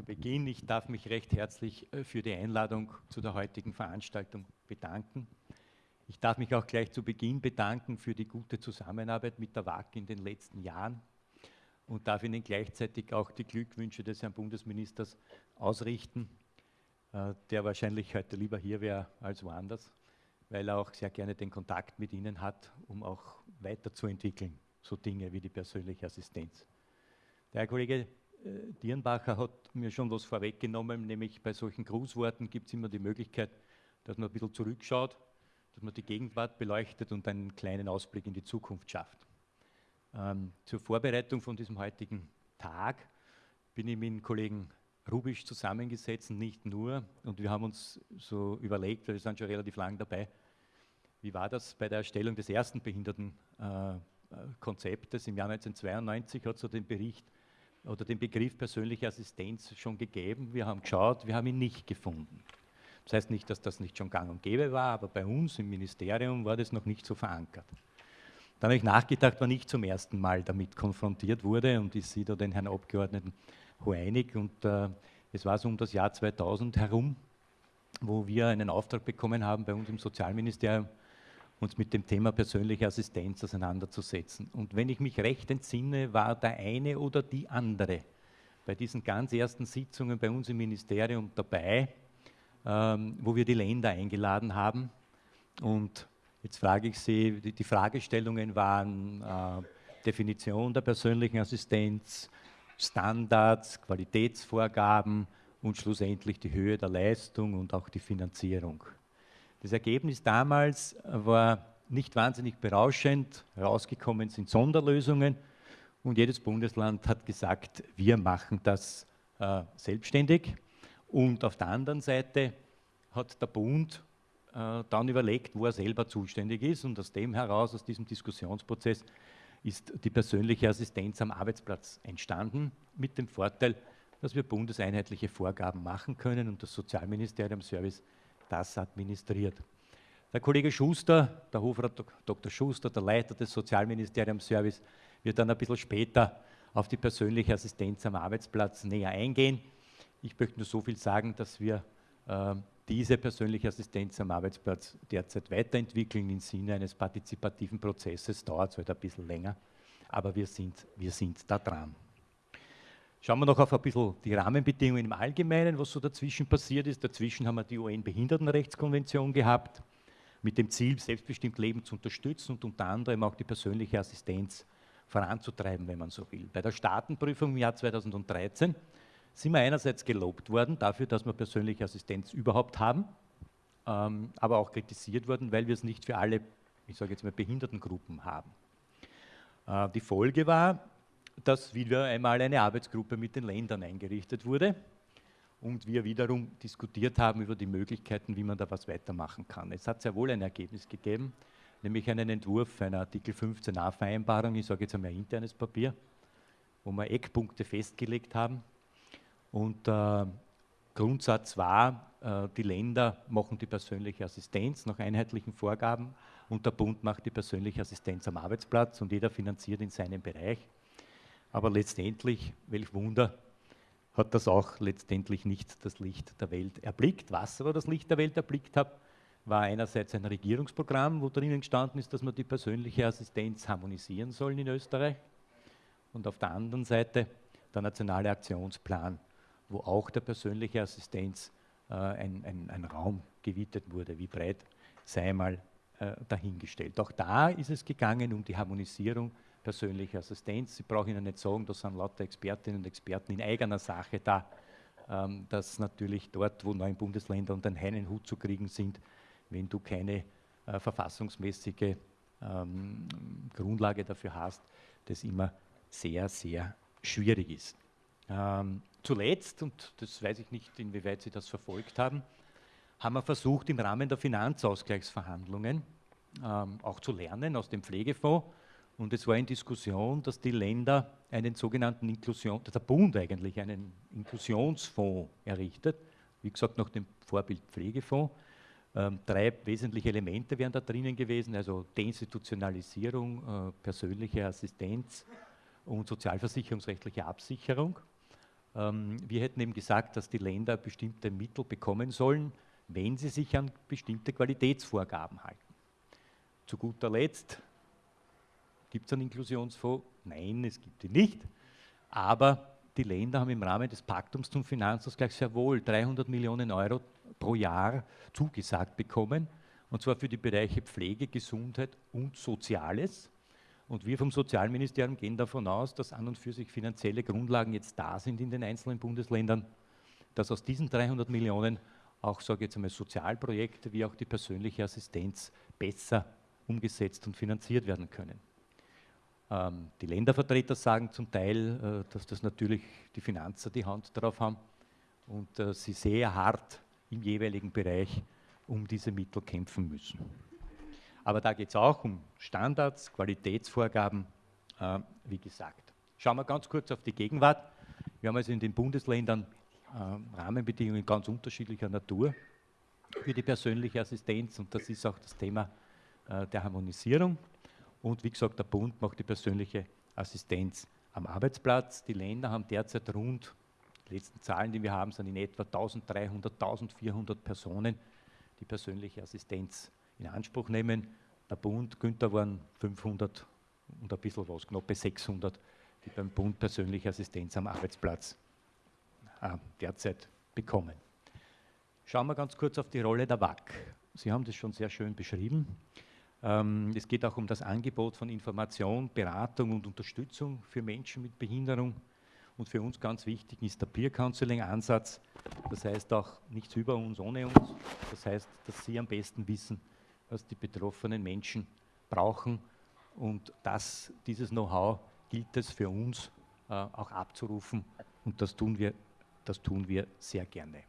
zu Beginn. Ich darf mich recht herzlich äh, für die Einladung zu der heutigen Veranstaltung bedanken. Ich darf mich auch gleich zu Beginn bedanken für die gute Zusammenarbeit mit der WAG in den letzten Jahren und darf Ihnen gleichzeitig auch die Glückwünsche des Herrn Bundesministers ausrichten, äh, der wahrscheinlich heute lieber hier wäre als woanders, weil er auch sehr gerne den Kontakt mit Ihnen hat, um auch weiterzuentwickeln, so Dinge wie die persönliche Assistenz. Der Herr Kollege Dierenbacher hat mir schon was vorweggenommen, nämlich bei solchen Grußworten gibt es immer die Möglichkeit, dass man ein bisschen zurückschaut, dass man die Gegenwart beleuchtet und einen kleinen Ausblick in die Zukunft schafft. Ähm, zur Vorbereitung von diesem heutigen Tag bin ich mit dem Kollegen Rubisch zusammengesetzt, nicht nur, und wir haben uns so überlegt, wir sind schon relativ lang dabei, wie war das bei der Erstellung des ersten Behindertenkonzeptes äh, im Jahr 1992, hat so den Bericht oder den Begriff persönliche Assistenz schon gegeben. Wir haben geschaut, wir haben ihn nicht gefunden. Das heißt nicht, dass das nicht schon gang und gäbe war, aber bei uns im Ministerium war das noch nicht so verankert. Dann habe ich nachgedacht, wann ich zum ersten Mal damit konfrontiert wurde und ich sehe da den Herrn Abgeordneten Hoeinig und äh, es war so um das Jahr 2000 herum, wo wir einen Auftrag bekommen haben bei uns im Sozialministerium, uns mit dem Thema persönliche Assistenz auseinanderzusetzen. Und wenn ich mich recht entsinne, war der eine oder die andere bei diesen ganz ersten Sitzungen bei uns im Ministerium dabei, ähm, wo wir die Länder eingeladen haben. Und jetzt frage ich Sie, die, die Fragestellungen waren äh, Definition der persönlichen Assistenz, Standards, Qualitätsvorgaben und schlussendlich die Höhe der Leistung und auch die Finanzierung. Das Ergebnis damals war nicht wahnsinnig berauschend. Herausgekommen sind Sonderlösungen und jedes Bundesland hat gesagt, wir machen das äh, selbstständig. Und auf der anderen Seite hat der Bund äh, dann überlegt, wo er selber zuständig ist und aus dem heraus, aus diesem Diskussionsprozess, ist die persönliche Assistenz am Arbeitsplatz entstanden, mit dem Vorteil, dass wir bundeseinheitliche Vorgaben machen können und das Sozialministerium Service das administriert. Der Kollege Schuster, der Hofrat Dr. Schuster, der Leiter des Sozialministeriums-Service, wird dann ein bisschen später auf die persönliche Assistenz am Arbeitsplatz näher eingehen. Ich möchte nur so viel sagen, dass wir äh, diese persönliche Assistenz am Arbeitsplatz derzeit weiterentwickeln im Sinne eines partizipativen Prozesses. Dauert es halt ein bisschen länger, aber wir sind, wir sind da dran. Schauen wir noch auf ein bisschen die Rahmenbedingungen im Allgemeinen, was so dazwischen passiert ist. Dazwischen haben wir die UN-Behindertenrechtskonvention gehabt, mit dem Ziel, selbstbestimmt Leben zu unterstützen und unter anderem auch die persönliche Assistenz voranzutreiben, wenn man so will. Bei der Staatenprüfung im Jahr 2013 sind wir einerseits gelobt worden dafür, dass wir persönliche Assistenz überhaupt haben, ähm, aber auch kritisiert worden, weil wir es nicht für alle, ich sage jetzt mal, Behindertengruppen haben. Äh, die Folge war, dass wieder einmal eine Arbeitsgruppe mit den Ländern eingerichtet wurde und wir wiederum diskutiert haben über die Möglichkeiten, wie man da was weitermachen kann. Es hat sehr wohl ein Ergebnis gegeben, nämlich einen Entwurf einer Artikel 15a Vereinbarung, ich sage jetzt einmal internes Papier, wo wir Eckpunkte festgelegt haben. Und äh, Grundsatz war, äh, die Länder machen die persönliche Assistenz nach einheitlichen Vorgaben und der Bund macht die persönliche Assistenz am Arbeitsplatz und jeder finanziert in seinem Bereich. Aber letztendlich, welch Wunder, hat das auch letztendlich nicht das Licht der Welt erblickt. Was aber das Licht der Welt erblickt hat, war einerseits ein Regierungsprogramm, wo drinnen gestanden ist, dass man die persönliche Assistenz harmonisieren soll in Österreich. Und auf der anderen Seite der nationale Aktionsplan, wo auch der persönliche Assistenz äh, ein, ein, ein, Raum gewidmet wurde. Wie breit sei mal äh, dahingestellt. Auch da ist es gegangen um die Harmonisierung persönliche Assistenz. Ich brauche Ihnen nicht sagen, da sind lauter Expertinnen und Experten in eigener Sache da, ähm, dass natürlich dort, wo neun Bundesländer unter einen Hut zu kriegen sind, wenn du keine äh, verfassungsmäßige ähm, Grundlage dafür hast, das immer sehr, sehr schwierig ist. Ähm, zuletzt, und das weiß ich nicht, inwieweit Sie das verfolgt haben, haben wir versucht, im Rahmen der Finanzausgleichsverhandlungen ähm, auch zu lernen aus dem Pflegefonds, und es war in Diskussion, dass die Länder einen sogenannten Inklusion, der Bund eigentlich einen Inklusionsfonds errichtet, wie gesagt nach dem Vorbild Pflegefonds. Ähm, drei wesentliche Elemente wären da drinnen gewesen, also Deinstitutionalisierung, äh, persönliche Assistenz und sozialversicherungsrechtliche Absicherung. Ähm, wir hätten eben gesagt, dass die Länder bestimmte Mittel bekommen sollen, wenn sie sich an bestimmte Qualitätsvorgaben halten. Zu guter Letzt, gibt es einen Inklusionsfonds? Nein, es gibt ihn nicht. Aber die Länder haben im Rahmen des Paktums zum Finanzausgleich sehr wohl 300 Millionen Euro pro Jahr zugesagt bekommen, und zwar für die Bereiche Pflege, Gesundheit und Soziales. Und wir vom Sozialministerium gehen davon aus, dass an und für sich finanzielle Grundlagen jetzt da sind in den einzelnen Bundesländern, dass aus diesen 300 Millionen auch, sage ich jetzt einmal, Sozialprojekte wie auch die persönliche Assistenz besser umgesetzt und finanziert werden können. Ähm, die Ländervertreter sagen zum Teil, äh, dass das natürlich die Finanzer die Hand darauf haben und äh, sie sehr hart im jeweiligen Bereich um diese Mittel kämpfen müssen. Aber da geht es auch um Standards, Qualitätsvorgaben, äh, wie gesagt. Schauen wir ganz kurz auf die Gegenwart. Wir haben also in den Bundesländern äh, Rahmenbedingungen ganz unterschiedlicher Natur für die persönliche Assistenz und das ist auch das Thema äh, der Harmonisierung. Und wie gesagt, der Bund macht die persönliche Assistenz am Arbeitsplatz. Die Länder haben derzeit rund, die letzten Zahlen, die wir haben, sind in etwa 1300, 1400 Personen, die persönliche Assistenz in Anspruch nehmen. Der Bund, Günther waren 500 und ein bisschen was, knappe 600, die beim Bund persönliche Assistenz am Arbeitsplatz äh, derzeit bekommen. Schauen wir ganz kurz auf die Rolle der WAC. Sie haben das schon sehr schön beschrieben. Ähm, es geht auch um das Angebot von Information, Beratung und Unterstützung für Menschen mit Behinderung. Und für uns ganz wichtig ist der Peer Counseling Ansatz. Das heißt auch nichts über uns, ohne uns. Das heißt, dass Sie am besten wissen, was die betroffenen Menschen brauchen. Und das, dieses Know-how gilt es für uns äh, auch abzurufen. Und das tun, wir, das tun wir sehr gerne.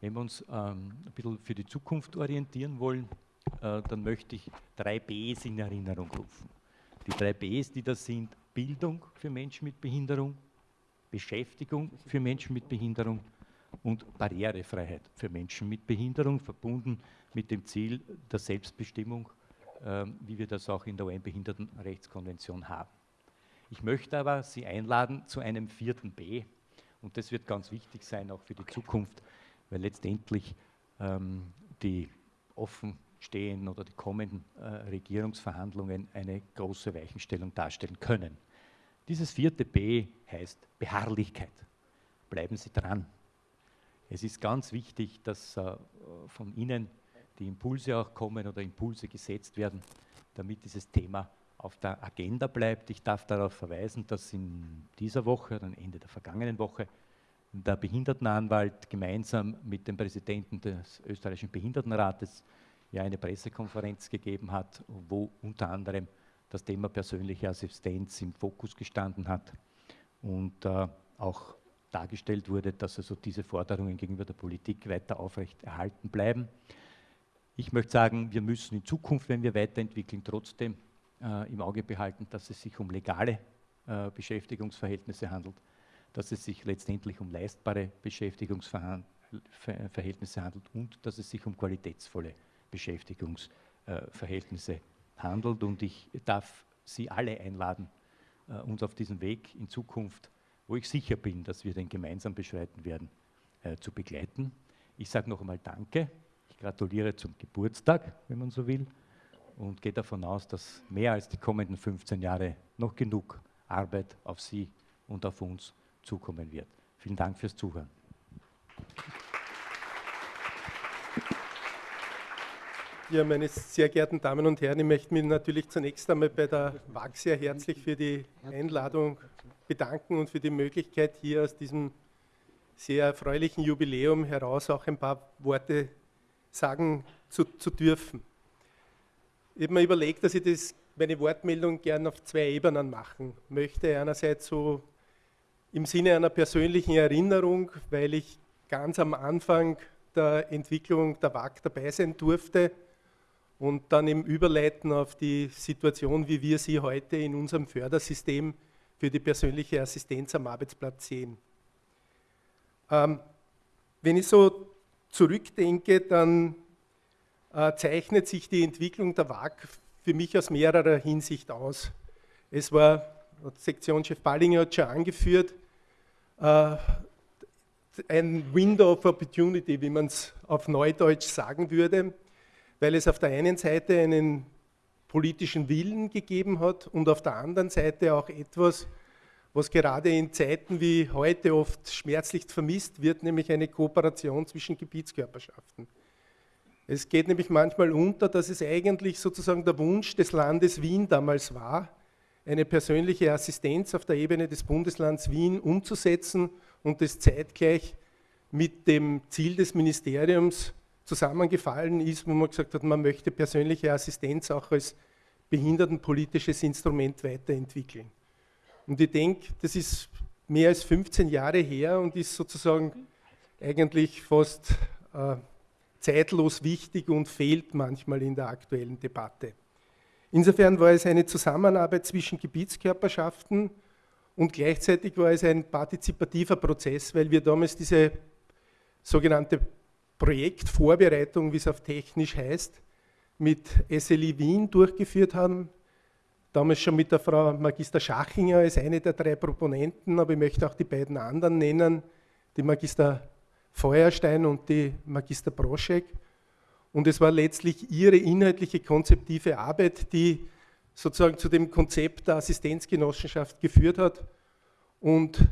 Wenn wir uns ähm, ein bisschen für die Zukunft orientieren wollen, äh, dann möchte ich drei Bs in Erinnerung rufen. Die drei Bs, die das sind, Bildung für Menschen mit Behinderung, Beschäftigung für Menschen mit Behinderung und Barrierefreiheit für Menschen mit Behinderung, verbunden mit dem Ziel der Selbstbestimmung, äh, wie wir das auch in der UN-Behindertenrechtskonvention haben. Ich möchte aber Sie einladen zu einem vierten B, und das wird ganz wichtig sein, auch für die Zukunft, weil letztendlich ähm, die offen stehen oder die kommenden äh, Regierungsverhandlungen eine große Weichenstellung darstellen können. Dieses vierte B heißt Beharrlichkeit. Bleiben Sie dran. Es ist ganz wichtig, dass äh, von Ihnen die Impulse auch kommen oder Impulse gesetzt werden, damit dieses Thema auf der Agenda bleibt. Ich darf darauf verweisen, dass in dieser Woche oder Ende der vergangenen Woche der Behindertenanwalt gemeinsam mit dem Präsidenten des österreichischen Behindertenrates ja eine Pressekonferenz gegeben hat, wo unter anderem das Thema persönliche Assistenz im Fokus gestanden hat und äh, auch dargestellt wurde, dass also diese Forderungen gegenüber der Politik weiter aufrecht erhalten bleiben. Ich möchte sagen, wir müssen in Zukunft, wenn wir weiterentwickeln, trotzdem äh, im Auge behalten, dass es sich um legale äh, Beschäftigungsverhältnisse handelt, dass es sich letztendlich um leistbare Beschäftigungsverhältnisse handelt und dass es sich um qualitätsvolle Beschäftigungsverhältnisse handelt. Und ich darf Sie alle einladen, äh, uns auf diesem Weg in Zukunft, wo ich sicher bin, dass wir den gemeinsam beschreiten werden, äh, zu begleiten. Ich sage noch einmal Danke. Ich gratuliere zum Geburtstag, wenn man so will, und gehe davon aus, dass mehr als die kommenden 15 Jahre noch genug Arbeit auf Sie und auf uns zukommen wird. Vielen Dank fürs Zuhören. Ja, meine sehr geehrten Damen und Herren, ich möchte mich natürlich zunächst einmal bei der WAG sehr herzlich für die Einladung bedanken und für die Möglichkeit, hier aus diesem sehr erfreulichen Jubiläum heraus auch ein paar Worte sagen zu, zu dürfen. Ich habe mir überlegt, dass ich das, meine Wortmeldung gern auf zwei Ebenen machen möchte. Einerseits so im Sinne einer persönlichen Erinnerung, weil ich ganz am Anfang der Entwicklung der WAG dabei sein durfte und dann im Überleiten auf die Situation, wie wir sie heute in unserem Fördersystem für die persönliche Assistenz am Arbeitsplatz sehen. Ähm, wenn ich so zurückdenke, dann äh, zeichnet sich die Entwicklung der WAG für mich aus mehrerer Hinsicht aus. Es war, Sektionschef Ballinger hat schon angeführt, äh, ein Window of Opportunity, wie man es auf Neudeutsch sagen würde, weil es auf der einen Seite einen politischen Willen gegeben hat und auf der anderen Seite auch etwas, was gerade in Zeiten wie heute oft schmerzlich vermisst wird, nämlich eine Kooperation zwischen Gebietskörperschaften. Es geht nämlich manchmal unter, dass es eigentlich sozusagen der Wunsch des Landes Wien damals war, eine persönliche Assistenz auf der Ebene des Bundeslands Wien umzusetzen und das zeitgleich mit dem Ziel des Ministeriums zusammengefallen ist, wo man gesagt hat, man möchte persönliche Assistenz auch als behindertenpolitisches Instrument weiterentwickeln. Und ich denke, das ist mehr als 15 Jahre her und ist sozusagen eigentlich fast äh, zeitlos wichtig und fehlt manchmal in der aktuellen Debatte. Insofern war es eine Zusammenarbeit zwischen Gebietskörperschaften und gleichzeitig war es ein partizipativer Prozess, weil wir damals diese sogenannte Projektvorbereitung, wie es auf technisch heißt, mit SLI Wien durchgeführt haben. Damals schon mit der Frau Magister Schachinger als eine der drei Proponenten, aber ich möchte auch die beiden anderen nennen, die Magister Feuerstein und die Magister Broschek. Und es war letztlich ihre inhaltliche konzeptive Arbeit, die sozusagen zu dem Konzept der Assistenzgenossenschaft geführt hat. Und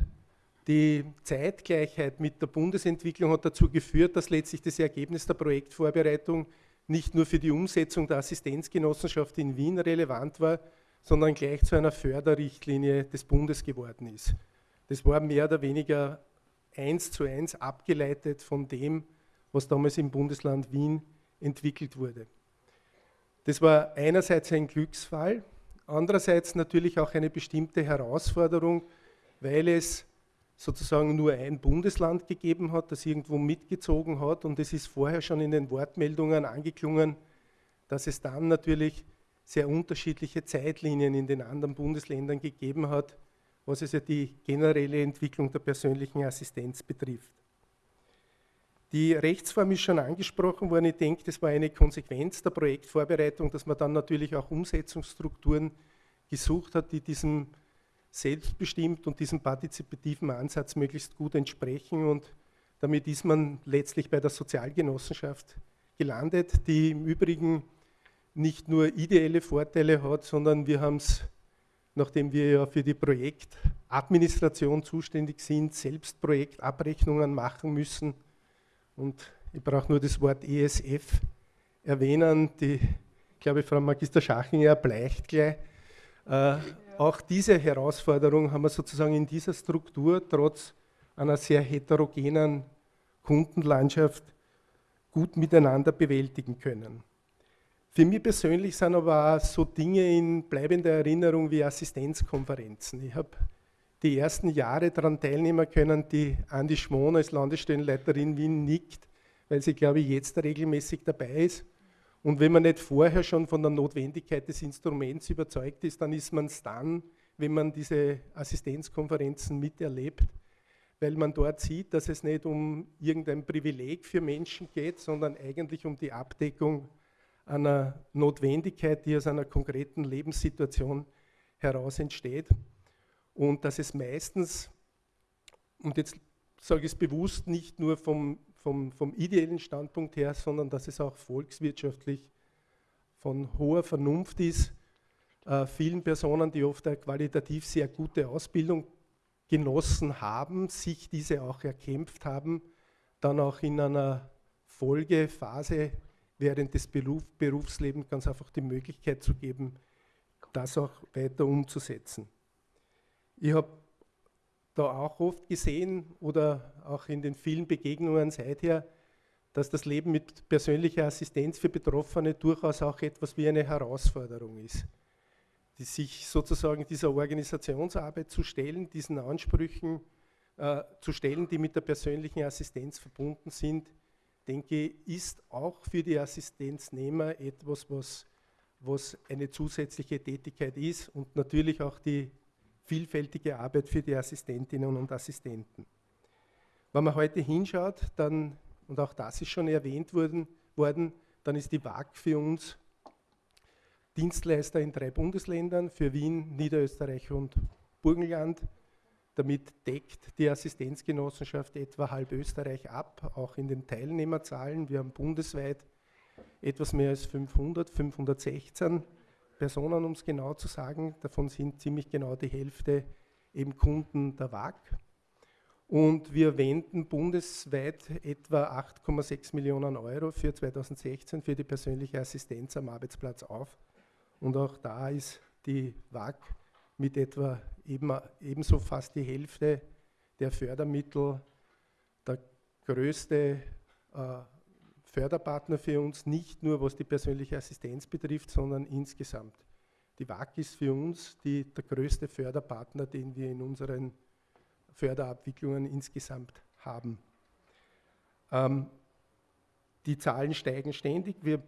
die Zeitgleichheit mit der Bundesentwicklung hat dazu geführt, dass letztlich das Ergebnis der Projektvorbereitung nicht nur für die Umsetzung der Assistenzgenossenschaft in Wien relevant war, sondern gleich zu einer Förderrichtlinie des Bundes geworden ist. Das war mehr oder weniger eins zu eins abgeleitet von dem, was damals im Bundesland Wien entwickelt wurde. Das war einerseits ein Glücksfall, andererseits natürlich auch eine bestimmte Herausforderung, weil es sozusagen nur ein Bundesland gegeben hat, das irgendwo mitgezogen hat und es ist vorher schon in den Wortmeldungen angeklungen, dass es dann natürlich sehr unterschiedliche Zeitlinien in den anderen Bundesländern gegeben hat, was es ja die generelle Entwicklung der persönlichen Assistenz betrifft. Die Rechtsform ist schon angesprochen worden. Ich denke, das war eine Konsequenz der Projektvorbereitung, dass man dann natürlich auch Umsetzungsstrukturen gesucht hat, die diesem selbstbestimmt und diesem partizipativen Ansatz möglichst gut entsprechen. Und damit ist man letztlich bei der Sozialgenossenschaft gelandet, die im Übrigen nicht nur ideelle Vorteile hat, sondern wir haben es, nachdem wir ja für die Projektadministration zuständig sind, selbst Projektabrechnungen machen müssen. Und ich brauche nur das Wort ESF erwähnen, die, ich glaube, Frau Magister Schachinger bleicht gleich. Äh, auch diese Herausforderung haben wir sozusagen in dieser Struktur trotz einer sehr heterogenen Kundenlandschaft gut miteinander bewältigen können. Für mich persönlich sind aber auch so Dinge in bleibender Erinnerung wie Assistenzkonferenzen. Ich habe die ersten Jahre daran teilnehmen können, die Andi Schmon als Landesstellenleiterin Wien nickt, weil sie, glaube ich, jetzt regelmäßig dabei ist. Und wenn man nicht vorher schon von der Notwendigkeit des Instruments überzeugt ist, dann ist man es dann, wenn man diese Assistenzkonferenzen miterlebt, weil man dort sieht, dass es nicht um irgendein Privileg für Menschen geht, sondern eigentlich um die Abdeckung einer Notwendigkeit, die aus einer konkreten Lebenssituation heraus entsteht. Und dass es meistens, und jetzt sage ich es bewusst, nicht nur vom vom, vom ideellen Standpunkt her, sondern dass es auch volkswirtschaftlich von hoher Vernunft ist, äh, vielen Personen, die oft eine qualitativ sehr gute Ausbildung genossen haben, sich diese auch erkämpft haben, dann auch in einer Folgephase während des Beruf, Berufslebens ganz einfach die Möglichkeit zu geben, das auch weiter umzusetzen. Ich habe da auch oft gesehen oder auch in den vielen Begegnungen seither, dass das Leben mit persönlicher Assistenz für Betroffene durchaus auch etwas wie eine Herausforderung ist. Die sich sozusagen dieser Organisationsarbeit zu stellen, diesen Ansprüchen äh, zu stellen, die mit der persönlichen Assistenz verbunden sind, denke ich, ist auch für die Assistenznehmer etwas, was, was eine zusätzliche Tätigkeit ist und natürlich auch die vielfältige Arbeit für die Assistentinnen und Assistenten. Wenn man heute hinschaut, dann, und auch das ist schon erwähnt worden, worden dann ist die WAG für uns Dienstleister in drei Bundesländern, für Wien, Niederösterreich und Burgenland. Damit deckt die Assistenzgenossenschaft etwa halb Österreich ab, auch in den Teilnehmerzahlen. Wir haben bundesweit etwas mehr als 500, 516 Personen, um es genau zu sagen. Davon sind ziemlich genau die Hälfte eben Kunden der WAG. Und wir wenden bundesweit etwa 8,6 Millionen Euro für 2016 für die persönliche Assistenz am Arbeitsplatz auf. Und auch da ist die WAG mit etwa eben, ebenso fast die Hälfte der Fördermittel der größte äh, Förderpartner für uns, nicht nur was die persönliche Assistenz betrifft, sondern insgesamt. Die WAG ist für uns die, der größte Förderpartner, den wir in unseren Förderabwicklungen insgesamt haben. Ähm, die Zahlen steigen ständig. Wir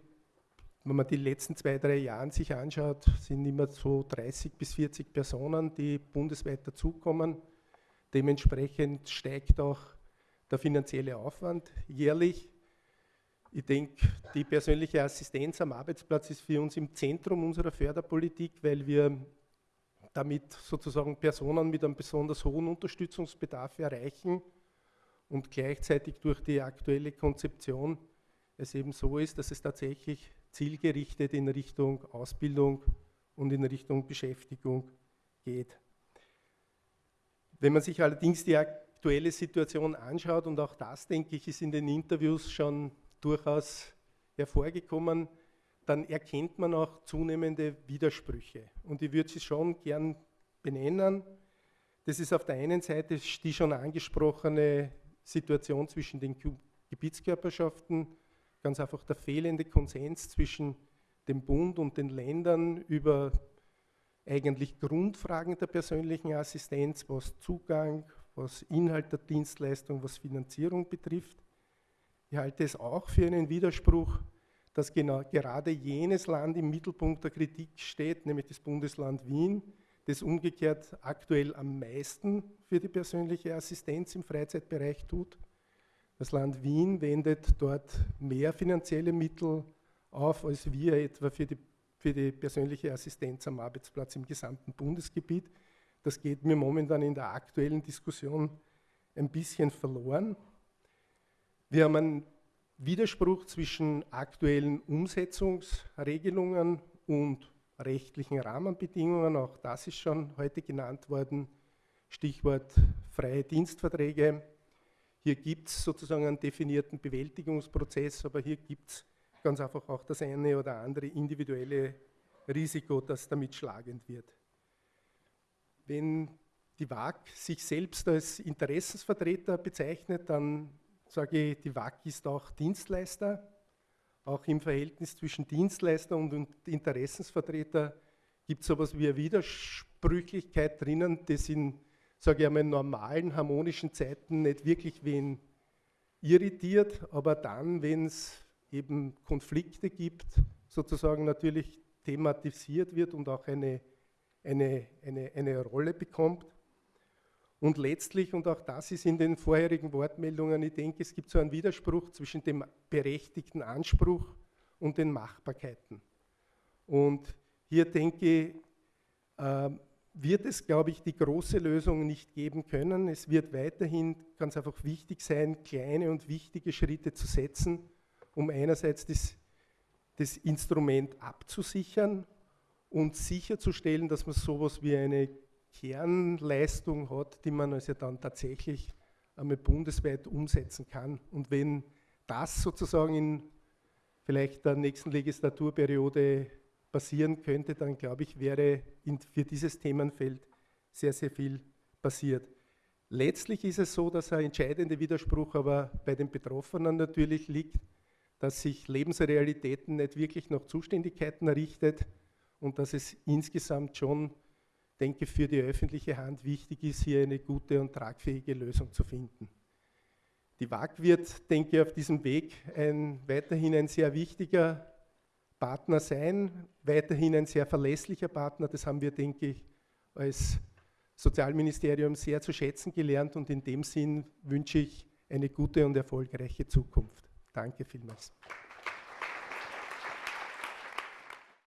wenn man die letzten zwei, drei Jahre sich anschaut, sind immer so 30 bis 40 Personen, die bundesweit dazukommen. Dementsprechend steigt auch der finanzielle Aufwand jährlich. Ich denke, die persönliche Assistenz am Arbeitsplatz ist für uns im Zentrum unserer Förderpolitik, weil wir damit sozusagen Personen mit einem besonders hohen Unterstützungsbedarf erreichen und gleichzeitig durch die aktuelle Konzeption es eben so ist, dass es tatsächlich zielgerichtet in Richtung Ausbildung und in Richtung Beschäftigung geht. Wenn man sich allerdings die aktuelle Situation anschaut, und auch das, denke ich, ist in den Interviews schon durchaus hervorgekommen, dann erkennt man auch zunehmende Widersprüche. Und ich würde sie schon gern benennen. Das ist auf der einen Seite die schon angesprochene Situation zwischen den Gebietskörperschaften ganz einfach der fehlende Konsens zwischen dem Bund und den Ländern über eigentlich Grundfragen der persönlichen Assistenz, was Zugang, was Inhalt der Dienstleistung, was Finanzierung betrifft. Ich halte es auch für einen Widerspruch, dass genau, gerade jenes Land im Mittelpunkt der Kritik steht, nämlich das Bundesland Wien, das umgekehrt aktuell am meisten für die persönliche Assistenz im Freizeitbereich tut das Land Wien wendet dort mehr finanzielle Mittel auf, als wir etwa für die, für die persönliche Assistenz am Arbeitsplatz im gesamten Bundesgebiet. Das geht mir momentan in der aktuellen Diskussion ein bisschen verloren. Wir haben einen Widerspruch zwischen aktuellen Umsetzungsregelungen und rechtlichen Rahmenbedingungen. Auch das ist schon heute genannt worden. Stichwort freie Dienstverträge, hier gibt es sozusagen einen definierten Bewältigungsprozess, aber hier gibt es ganz einfach auch das eine oder andere individuelle Risiko, das damit schlagend wird. Wenn die WAG sich selbst als Interessensvertreter bezeichnet, dann sage ich, die WAG ist auch Dienstleister. Auch im Verhältnis zwischen Dienstleister und Interessensvertreter gibt es sowas wie eine Widersprüchlichkeit drinnen, das in sage ich einmal, in normalen harmonischen Zeiten nicht wirklich wen irritiert, aber dann, wenn es eben Konflikte gibt, sozusagen natürlich thematisiert wird und auch eine, eine, eine, eine Rolle bekommt. Und letztlich, und auch das ist in den vorherigen Wortmeldungen, ich denke, es gibt so einen Widerspruch zwischen dem berechtigten Anspruch und den Machbarkeiten. Und hier denke ich, äh, wird es, glaube ich, die große Lösung nicht geben können. Es wird weiterhin ganz einfach wichtig sein, kleine und wichtige Schritte zu setzen, um einerseits das, das Instrument abzusichern und sicherzustellen, dass man sowas wie eine Kernleistung hat, die man also dann tatsächlich einmal bundesweit umsetzen kann. Und wenn das sozusagen in vielleicht der nächsten Legislaturperiode passieren könnte, dann glaube ich, wäre für dieses Themenfeld sehr, sehr viel passiert. Letztlich ist es so, dass ein entscheidender Widerspruch aber bei den Betroffenen natürlich liegt, dass sich Lebensrealitäten nicht wirklich nach Zuständigkeiten errichtet und dass es insgesamt schon, denke für die öffentliche Hand wichtig ist, hier eine gute und tragfähige Lösung zu finden. Die WAG wird, denke ich, auf diesem Weg ein, weiterhin ein sehr wichtiger Partner sein, weiterhin ein sehr verlässlicher Partner. Das haben wir, denke ich, als Sozialministerium sehr zu schätzen gelernt und in dem Sinn wünsche ich eine gute und erfolgreiche Zukunft. Danke vielmals.